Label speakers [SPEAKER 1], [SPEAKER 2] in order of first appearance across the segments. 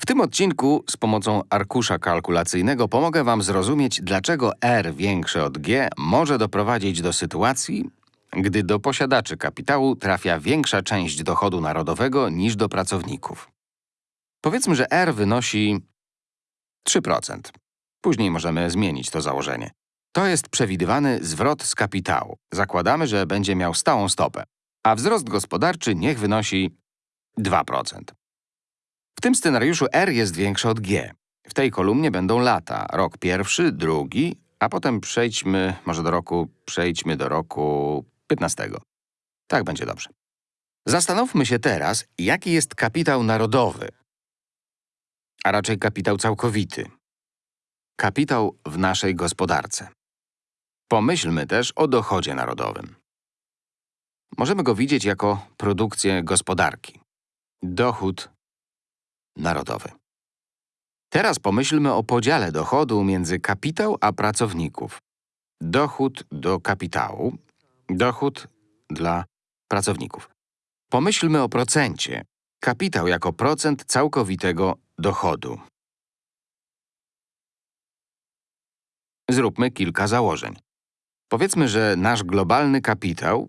[SPEAKER 1] W tym odcinku z pomocą arkusza kalkulacyjnego pomogę Wam zrozumieć, dlaczego R większe od G może doprowadzić do sytuacji, gdy do posiadaczy kapitału trafia większa część dochodu narodowego niż do pracowników. Powiedzmy, że R wynosi 3%. Później możemy zmienić to założenie. To jest przewidywany zwrot z kapitału. Zakładamy, że będzie miał stałą stopę, a wzrost gospodarczy niech wynosi 2%. W tym scenariuszu R jest większe od G. W tej kolumnie będą lata, rok pierwszy, drugi, a potem przejdźmy może do roku, przejdźmy do roku 15. Tak będzie dobrze. Zastanówmy się teraz, jaki jest kapitał narodowy, a raczej kapitał całkowity. Kapitał w naszej gospodarce. Pomyślmy też o dochodzie narodowym. Możemy go widzieć jako produkcję gospodarki. Dochód narodowy. Teraz pomyślmy o podziale dochodu między kapitał a pracowników. Dochód do kapitału, dochód dla pracowników. Pomyślmy o procencie. Kapitał jako procent całkowitego dochodu. Zróbmy kilka założeń. Powiedzmy, że nasz globalny kapitał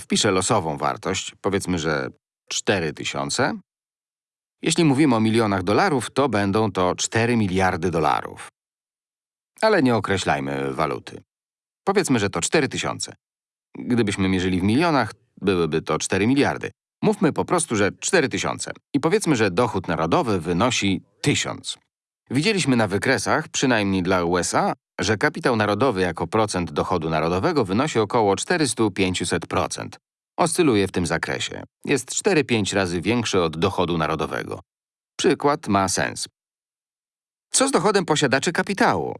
[SPEAKER 1] wpiszę losową wartość, powiedzmy, że 4000. Jeśli mówimy o milionach dolarów, to będą to 4 miliardy dolarów. Ale nie określajmy waluty. Powiedzmy, że to 4000. Gdybyśmy mierzyli w milionach, byłyby to 4 miliardy. Mówmy po prostu, że 4000. I powiedzmy, że dochód narodowy wynosi 1000. Widzieliśmy na wykresach, przynajmniej dla USA, że kapitał narodowy jako procent dochodu narodowego wynosi około 400-500%. Oscyluje w tym zakresie. Jest 4-5 razy większy od dochodu narodowego. Przykład ma sens. Co z dochodem posiadaczy kapitału?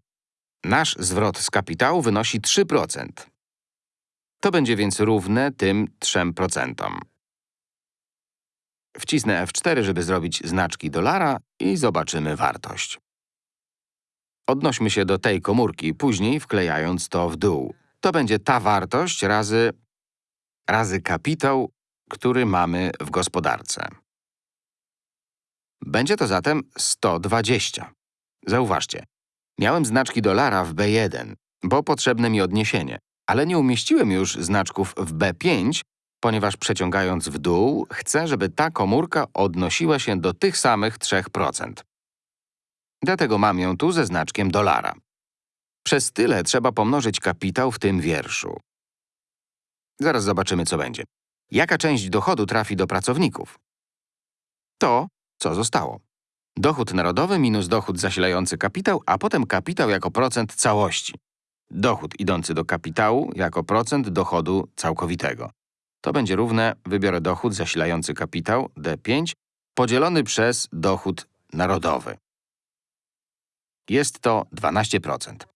[SPEAKER 1] Nasz zwrot z kapitału wynosi 3%. To będzie więc równe tym 3%. Wcisnę F4, żeby zrobić znaczki dolara i zobaczymy wartość. Odnośmy się do tej komórki, później wklejając to w dół. To będzie ta wartość razy, razy kapitał, który mamy w gospodarce. Będzie to zatem 120. Zauważcie, miałem znaczki dolara w B1, bo potrzebne mi odniesienie, ale nie umieściłem już znaczków w B5, ponieważ przeciągając w dół, chcę, żeby ta komórka odnosiła się do tych samych 3%. Dlatego mam ją tu ze znaczkiem dolara. Przez tyle trzeba pomnożyć kapitał w tym wierszu. Zaraz zobaczymy, co będzie. Jaka część dochodu trafi do pracowników? To, co zostało. Dochód narodowy minus dochód zasilający kapitał, a potem kapitał jako procent całości. Dochód idący do kapitału jako procent dochodu całkowitego. To będzie równe, wybiorę dochód zasilający kapitał, D5, podzielony przez dochód narodowy. Jest to 12%.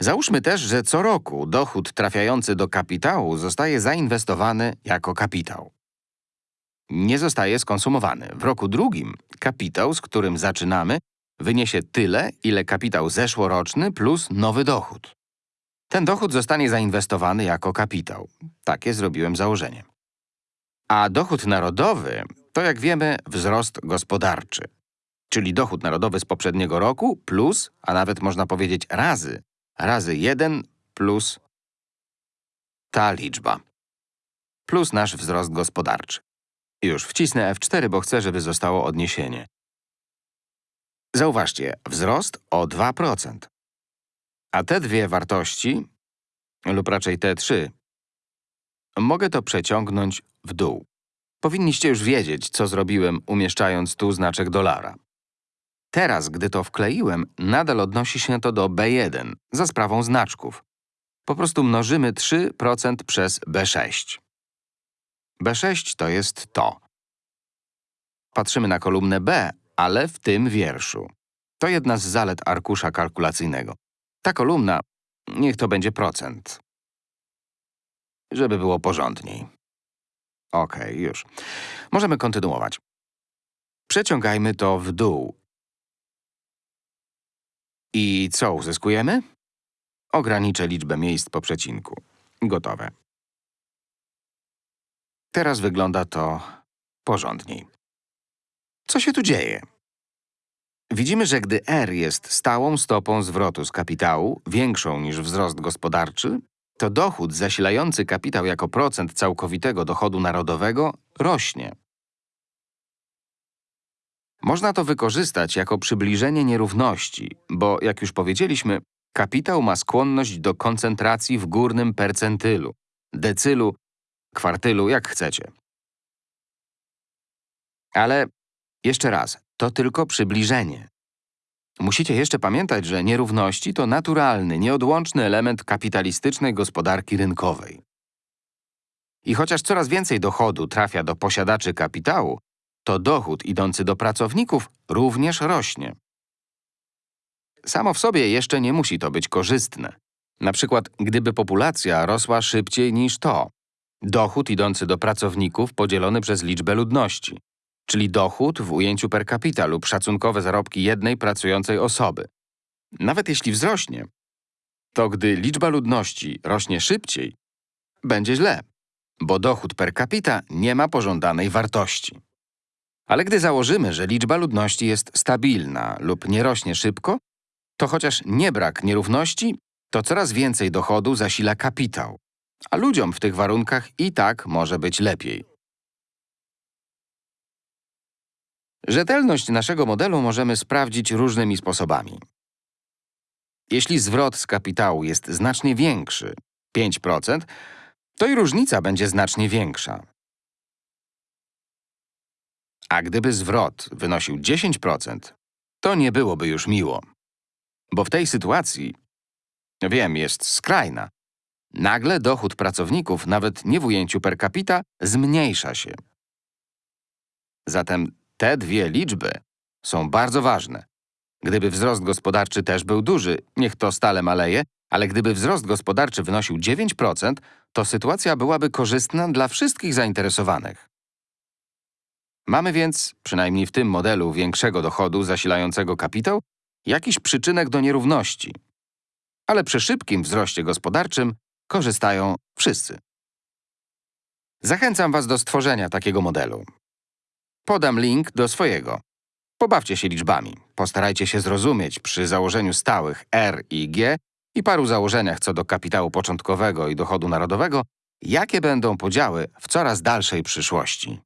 [SPEAKER 1] Załóżmy też, że co roku dochód trafiający do kapitału zostaje zainwestowany jako kapitał. Nie zostaje skonsumowany. W roku drugim kapitał, z którym zaczynamy, wyniesie tyle, ile kapitał zeszłoroczny plus nowy dochód. Ten dochód zostanie zainwestowany jako kapitał. Takie zrobiłem założenie. A dochód narodowy to, jak wiemy, wzrost gospodarczy czyli dochód narodowy z poprzedniego roku plus, a nawet można powiedzieć razy, razy 1 plus ta liczba, plus nasz wzrost gospodarczy. Już wcisnę F4, bo chcę, żeby zostało odniesienie. Zauważcie, wzrost o 2%. A te dwie wartości, lub raczej te trzy, mogę to przeciągnąć w dół. Powinniście już wiedzieć, co zrobiłem, umieszczając tu znaczek dolara. Teraz, gdy to wkleiłem, nadal odnosi się to do B1 za sprawą znaczków. Po prostu mnożymy 3% przez B6. B6 to jest to. Patrzymy na kolumnę B, ale w tym wierszu. To jedna z zalet arkusza kalkulacyjnego. Ta kolumna, niech to będzie procent. Żeby było porządniej. OK, już. Możemy kontynuować. Przeciągajmy to w dół i co uzyskujemy? Ograniczę liczbę miejsc po przecinku. Gotowe. Teraz wygląda to porządniej. Co się tu dzieje? Widzimy, że gdy R jest stałą stopą zwrotu z kapitału, większą niż wzrost gospodarczy, to dochód zasilający kapitał jako procent całkowitego dochodu narodowego rośnie. Można to wykorzystać jako przybliżenie nierówności, bo jak już powiedzieliśmy, kapitał ma skłonność do koncentracji w górnym percentylu, decylu, kwartylu, jak chcecie. Ale jeszcze raz, to tylko przybliżenie. Musicie jeszcze pamiętać, że nierówności to naturalny, nieodłączny element kapitalistycznej gospodarki rynkowej. I chociaż coraz więcej dochodu trafia do posiadaczy kapitału, to dochód idący do pracowników również rośnie. Samo w sobie jeszcze nie musi to być korzystne. Na przykład, gdyby populacja rosła szybciej niż to. Dochód idący do pracowników podzielony przez liczbę ludności, czyli dochód w ujęciu per capita lub szacunkowe zarobki jednej pracującej osoby. Nawet jeśli wzrośnie, to gdy liczba ludności rośnie szybciej, będzie źle, bo dochód per capita nie ma pożądanej wartości. Ale gdy założymy, że liczba ludności jest stabilna lub nie rośnie szybko, to chociaż nie brak nierówności, to coraz więcej dochodu zasila kapitał, a ludziom w tych warunkach i tak może być lepiej. Rzetelność naszego modelu możemy sprawdzić różnymi sposobami. Jeśli zwrot z kapitału jest znacznie większy, 5%, to i różnica będzie znacznie większa. A gdyby zwrot wynosił 10%, to nie byłoby już miło. Bo w tej sytuacji, wiem, jest skrajna, nagle dochód pracowników, nawet nie w ujęciu per capita, zmniejsza się. Zatem te dwie liczby są bardzo ważne. Gdyby wzrost gospodarczy też był duży, niech to stale maleje, ale gdyby wzrost gospodarczy wynosił 9%, to sytuacja byłaby korzystna dla wszystkich zainteresowanych. Mamy więc, przynajmniej w tym modelu większego dochodu zasilającego kapitał, jakiś przyczynek do nierówności. Ale przy szybkim wzroście gospodarczym korzystają wszyscy. Zachęcam Was do stworzenia takiego modelu. Podam link do swojego. Pobawcie się liczbami. Postarajcie się zrozumieć przy założeniu stałych R i G i paru założeniach co do kapitału początkowego i dochodu narodowego, jakie będą podziały w coraz dalszej przyszłości.